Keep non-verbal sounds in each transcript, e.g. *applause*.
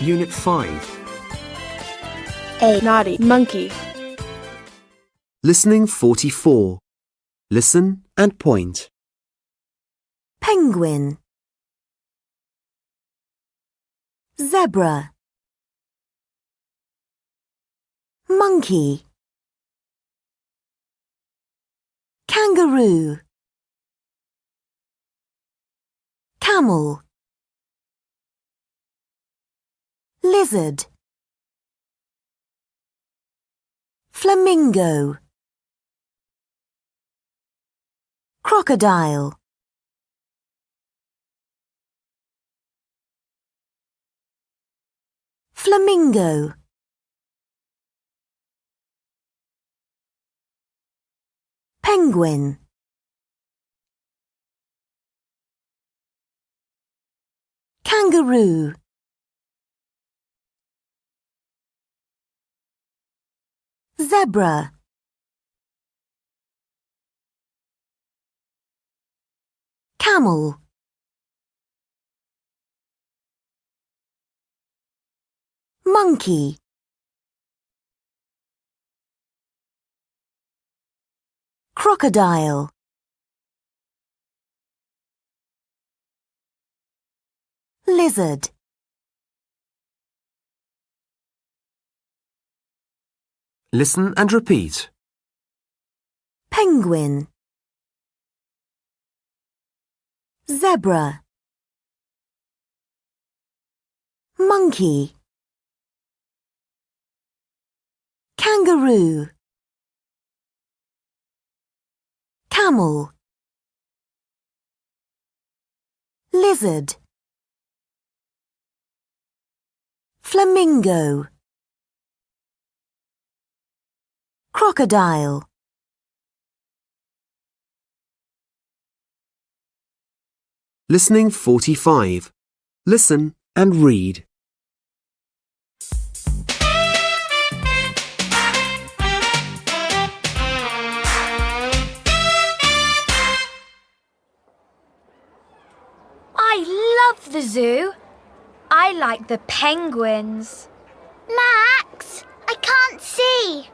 Unit 5. A naughty monkey. Listening 44. Listen and point. penguin zebra monkey kangaroo camel lizard. Flamingo. Crocodile. Flamingo. Penguin. Kangaroo zebra. Camel. Monkey. Crocodile. Lizard Listen and repeat. penguin. Zebra. Monkey. Kangaroo. Camel. Lizard. Flamingo crocodile Listening 45. Listen and read. I love the zoo. I like the penguins. Max, I can't see.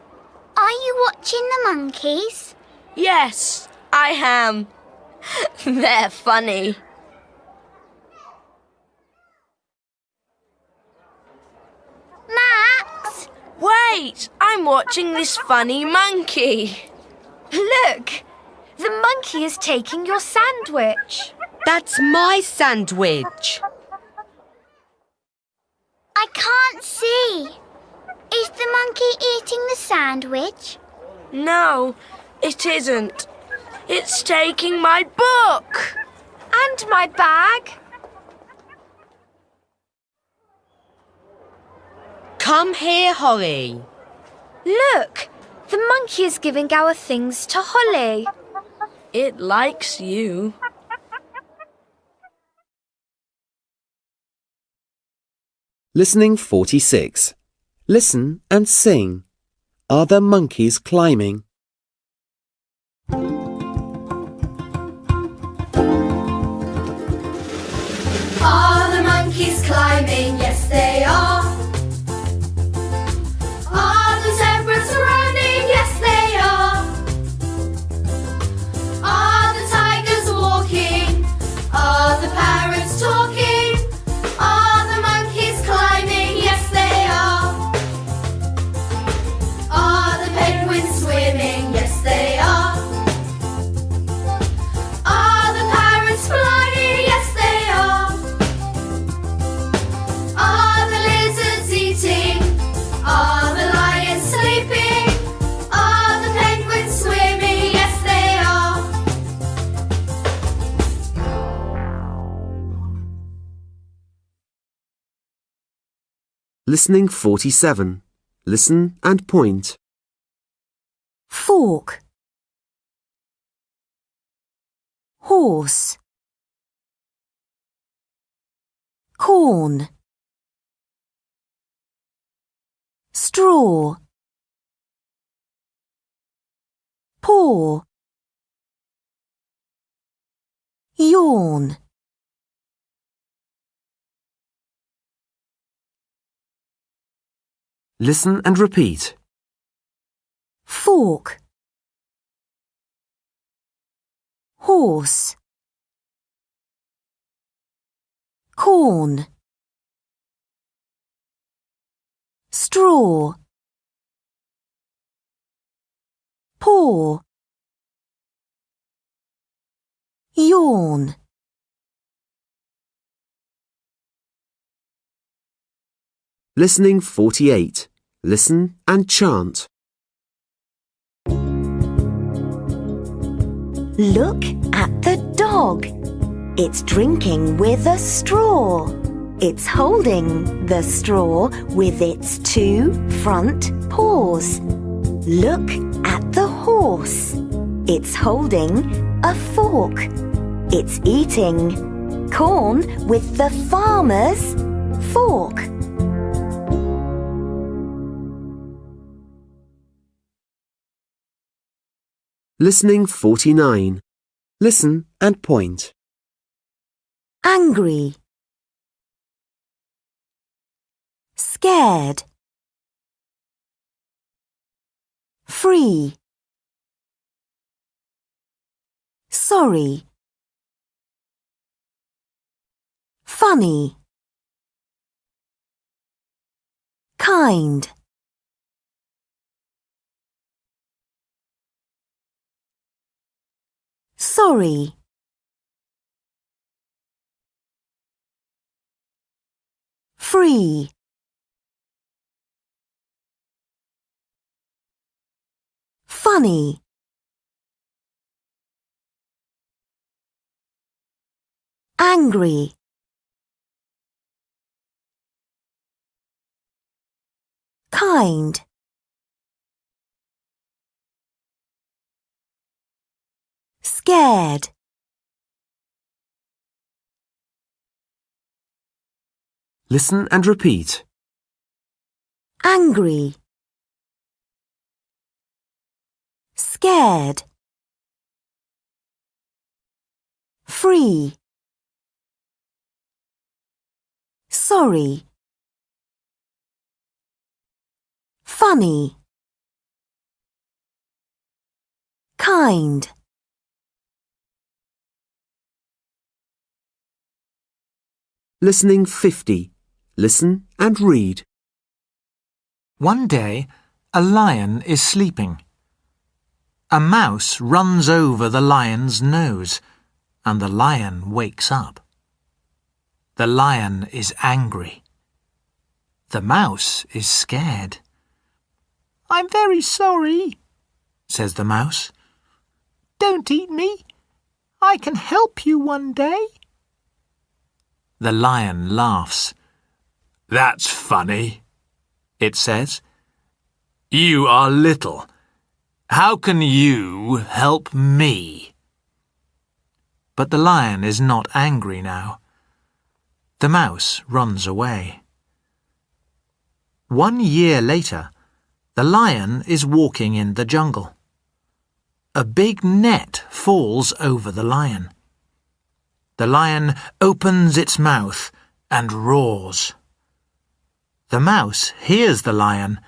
Are you watching the monkeys? Yes, I am. *laughs* They're funny. Max! Wait, I'm watching this funny monkey. Look! The monkey is taking your sandwich. That's my sandwich. I can't see. Is the monkey eating the sandwich? No, it isn't. It's taking my book. And my bag. Come here, Holly. Look! The monkey is giving our things to Holly. It likes you. Listening 46. Listen and sing. Are there monkeys climbing? Are the monkeys climbing? Yes, they are. Listening 47. Listen and point. fork. Horse. Corn. Straw. Paw. Yawn Listen and repeat. fork. Horse. Corn. Straw. Paw. Yawn. Listening 48. Listen and chant. Look at the dog. It's drinking with a straw. It's holding the straw with its two front paws. Look at the horse. It's holding a fork. It's eating corn with the farmer's fork. Listening 49. Listen and point. angry, scared, free, sorry, funny, kind. Sorry. free. Funny. Angry. Kind scared. Listen and repeat. angry, scared, free, sorry, funny, kind. Listening 50. Listen and read. One day, a lion is sleeping. A mouse runs over the lion's nose, and the lion wakes up. The lion is angry. The mouse is scared. I'm very sorry, says the mouse. Don't eat me. I can help you one day. The lion laughs. That's funny, it says. You are little. How can you help me? But the lion is not angry now. The mouse runs away. One year later, the lion is walking in the jungle. A big net falls over the lion. The lion opens its mouth and roars. The mouse hears the lion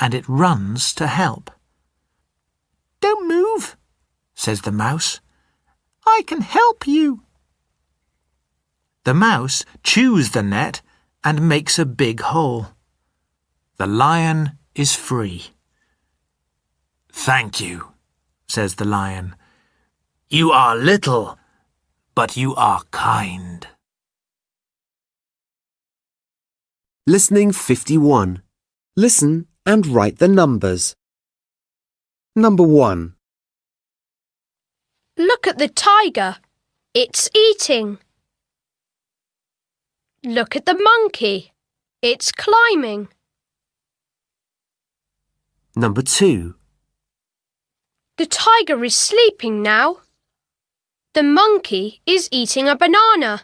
and it runs to help. Don't move, says the mouse. I can help you. The mouse chews the net and makes a big hole. The lion is free. Thank you, says the lion. You are little, but you are kind. Listening 51. Listen and write the numbers. Number 1, Look at the tiger. It's eating. Look at the monkey. It's climbing. number 2, The tiger is sleeping now. The monkey is eating a banana.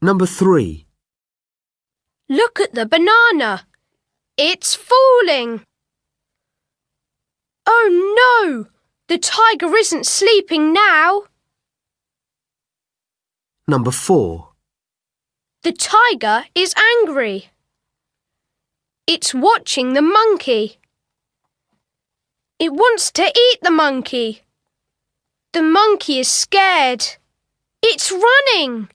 number 3, Look at the banana. It's falling. Oh no! The tiger isn't sleeping now. number 4, The tiger is angry. It's watching the monkey. It wants to eat the monkey. The monkey is scared. It's running.